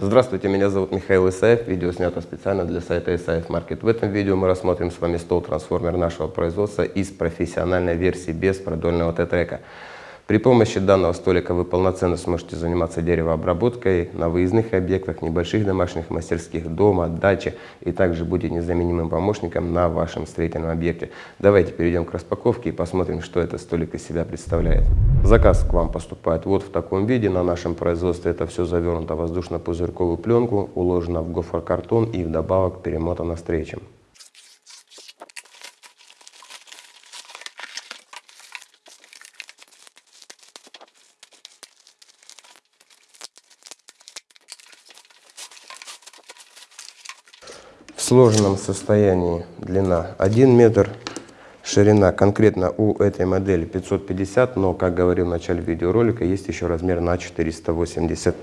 Здравствуйте, меня зовут Михаил Исаев. Видео снято специально для сайта Исаев Маркет. В этом видео мы рассмотрим с вами стол-трансформер нашего производства из профессиональной версии без продольного Т-трека. При помощи данного столика вы полноценно сможете заниматься деревообработкой на выездных объектах, небольших домашних мастерских, дома, даче и также будет незаменимым помощником на вашем строительном объекте. Давайте перейдем к распаковке и посмотрим, что этот столик из себя представляет. Заказ к вам поступает вот в таком виде. На нашем производстве это все завернуто в воздушно-пузырьковую пленку, уложено в гофрокартон и вдобавок перемотано стрейчем. Сложенном состоянии длина 1 метр, ширина конкретно у этой модели 550, но, как говорил в начале видеоролика, есть еще размер на 480.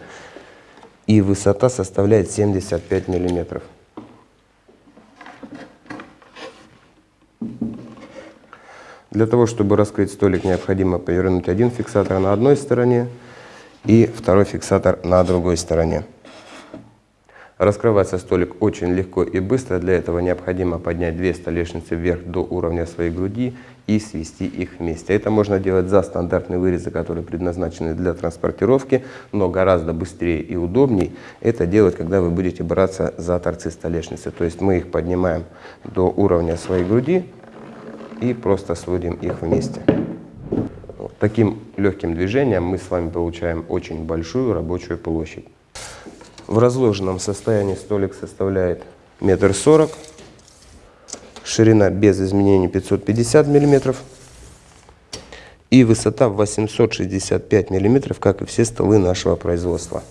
И высота составляет 75 миллиметров. Для того, чтобы раскрыть столик, необходимо повернуть один фиксатор на одной стороне и второй фиксатор на другой стороне. Раскрывается столик очень легко и быстро. Для этого необходимо поднять две столешницы вверх до уровня своей груди и свести их вместе. Это можно делать за стандартные вырезы, которые предназначены для транспортировки, но гораздо быстрее и удобнее это делать, когда вы будете браться за торцы столешницы. То есть мы их поднимаем до уровня своей груди и просто сводим их вместе. Таким легким движением мы с вами получаем очень большую рабочую площадь. В разложенном состоянии столик составляет метр сорок, ширина без изменений 550 миллиметров и высота 865 миллиметров, как и все столы нашего производства.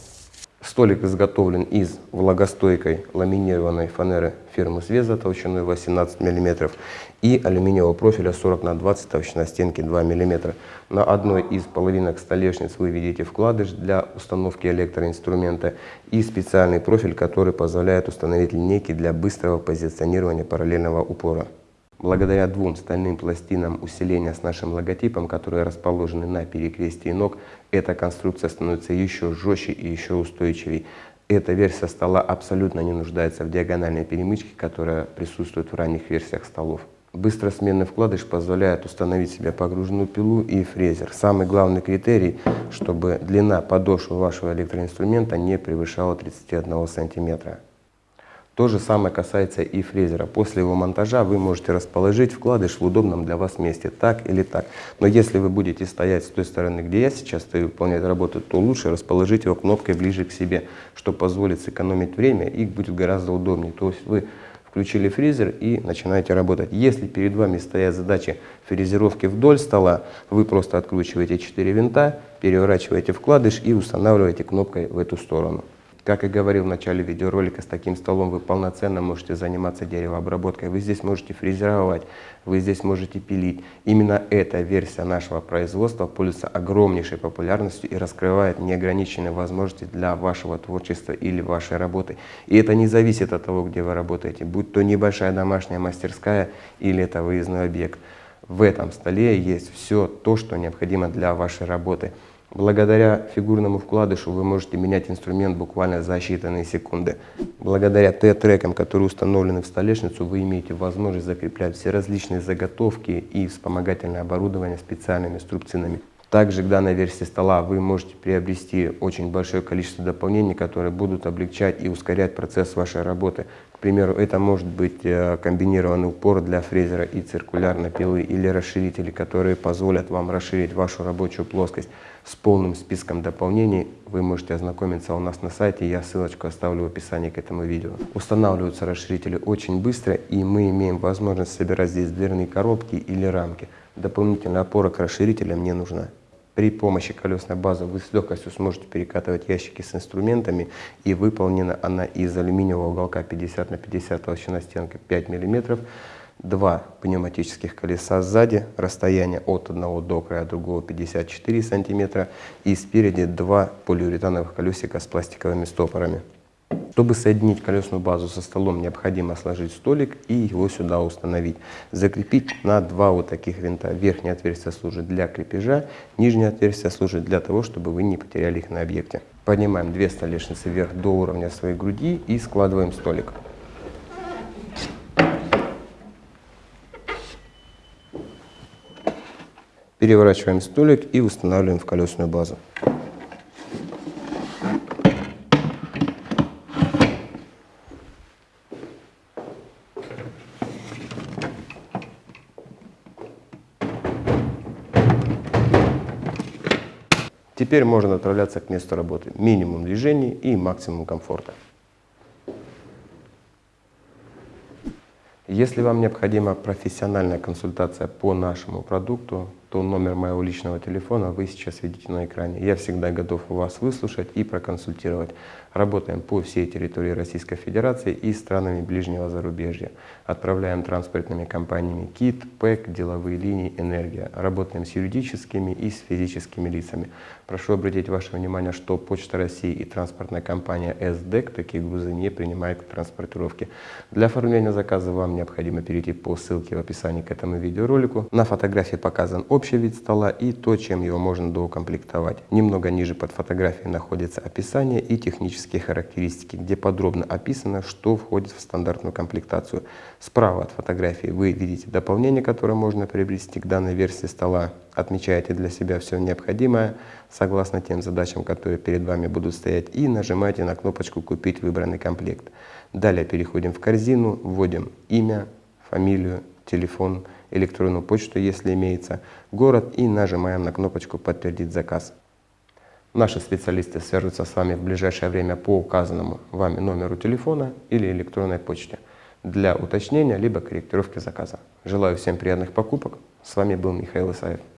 Столик изготовлен из влагостойкой ламинированной фанеры фирмы Свеза толщиной 18 мм и алюминиевого профиля 40 на 20 толщина стенки 2 мм. На одной из половинок столешниц вы видите вкладыш для установки электроинструмента и специальный профиль, который позволяет установить линейки для быстрого позиционирования параллельного упора. Благодаря двум стальным пластинам усиления с нашим логотипом, которые расположены на перекрестии ног, эта конструкция становится еще жестче и еще устойчивее. Эта версия стола абсолютно не нуждается в диагональной перемычке, которая присутствует в ранних версиях столов. Быстросменный вкладыш позволяет установить себе погруженную пилу и фрезер. Самый главный критерий, чтобы длина подошвы вашего электроинструмента не превышала 31 сантиметра. То же самое касается и фрезера. После его монтажа вы можете расположить вкладыш в удобном для вас месте, так или так. Но если вы будете стоять с той стороны, где я сейчас стою, выполнять работу, то лучше расположить его кнопкой ближе к себе, что позволит сэкономить время и будет гораздо удобнее. То есть вы включили фрезер и начинаете работать. Если перед вами стоят задачи фрезеровки вдоль стола, вы просто откручиваете 4 винта, переворачиваете вкладыш и устанавливаете кнопкой в эту сторону. Как и говорил в начале видеоролика, с таким столом вы полноценно можете заниматься деревообработкой. Вы здесь можете фрезеровать, вы здесь можете пилить. Именно эта версия нашего производства пользуется огромнейшей популярностью и раскрывает неограниченные возможности для вашего творчества или вашей работы. И это не зависит от того, где вы работаете, будь то небольшая домашняя мастерская или это выездной объект. В этом столе есть все то, что необходимо для вашей работы. Благодаря фигурному вкладышу вы можете менять инструмент буквально за считанные секунды. Благодаря Т-трекам, которые установлены в столешницу, вы имеете возможность закреплять все различные заготовки и вспомогательное оборудование специальными струбцинами. Также к данной версии стола вы можете приобрести очень большое количество дополнений, которые будут облегчать и ускорять процесс вашей работы. К примеру, это может быть э, комбинированный упор для фрезера и циркулярной пилы или расширители, которые позволят вам расширить вашу рабочую плоскость. С полным списком дополнений вы можете ознакомиться у нас на сайте, я ссылочку оставлю в описании к этому видео. Устанавливаются расширители очень быстро и мы имеем возможность собирать здесь дверные коробки или рамки. Дополнительная опора к расширителям не нужна. При помощи колесной базы вы с легкостью сможете перекатывать ящики с инструментами и выполнена она из алюминиевого уголка 50 на 50 толщина стенка 5 миллиметров два пневматических колеса сзади, расстояние от одного до края другого 54 сантиметра и спереди два полиуретановых колесика с пластиковыми стопорами. Чтобы соединить колесную базу со столом, необходимо сложить столик и его сюда установить. Закрепить на два вот таких винта. Верхнее отверстие служит для крепежа, нижнее отверстие служит для того, чтобы вы не потеряли их на объекте. Поднимаем две столешницы вверх до уровня своей груди и складываем столик. Переворачиваем столик и устанавливаем в колесную базу. Теперь можно отправляться к месту работы. Минимум движений и максимум комфорта. Если вам необходима профессиональная консультация по нашему продукту, то номер моего личного телефона вы сейчас видите на экране. Я всегда готов вас выслушать и проконсультировать. Работаем по всей территории Российской Федерации и странами ближнего зарубежья. Отправляем транспортными компаниями КИТ, ПЭК, деловые линии, Энергия. Работаем с юридическими и с физическими лицами. Прошу обратить ваше внимание, что Почта России и транспортная компания СДЭК такие грузы не принимают к транспортировке. Для оформления заказа вам необходимо перейти по ссылке в описании к этому видеоролику. На фотографии показан общий вид стола и то, чем его можно доукомплектовать. Немного ниже под фотографией находится описание и технические характеристики, где подробно описано, что входит в стандартную комплектацию. Справа от фотографии вы видите дополнение, которое можно приобрести к данной версии стола. Отмечаете для себя все необходимое, согласно тем задачам, которые перед вами будут стоять, и нажимаете на кнопочку «Купить выбранный комплект». Далее переходим в корзину, вводим имя, фамилию, телефон, электронную почту, если имеется, город и нажимаем на кнопочку «Подтвердить заказ». Наши специалисты свяжутся с вами в ближайшее время по указанному вами номеру телефона или электронной почте для уточнения либо корректировки заказа. Желаю всем приятных покупок. С вами был Михаил Исаев.